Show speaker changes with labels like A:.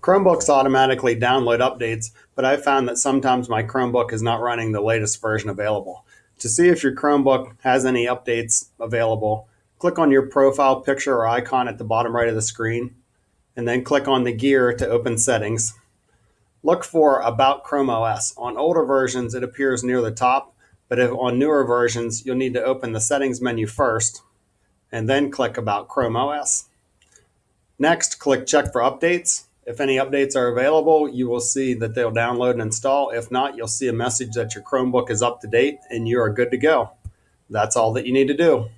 A: Chromebooks automatically download updates, but I've found that sometimes my Chromebook is not running the latest version available. To see if your Chromebook has any updates available, click on your profile picture or icon at the bottom right of the screen, and then click on the gear to open settings. Look for About Chrome OS. On older versions, it appears near the top, but if on newer versions, you'll need to open the settings menu first and then click About Chrome OS. Next, click Check for Updates. If any updates are available, you will see that they'll download and install. If not, you'll see a message that your Chromebook is up to date and you are good to go. That's all that you need to do.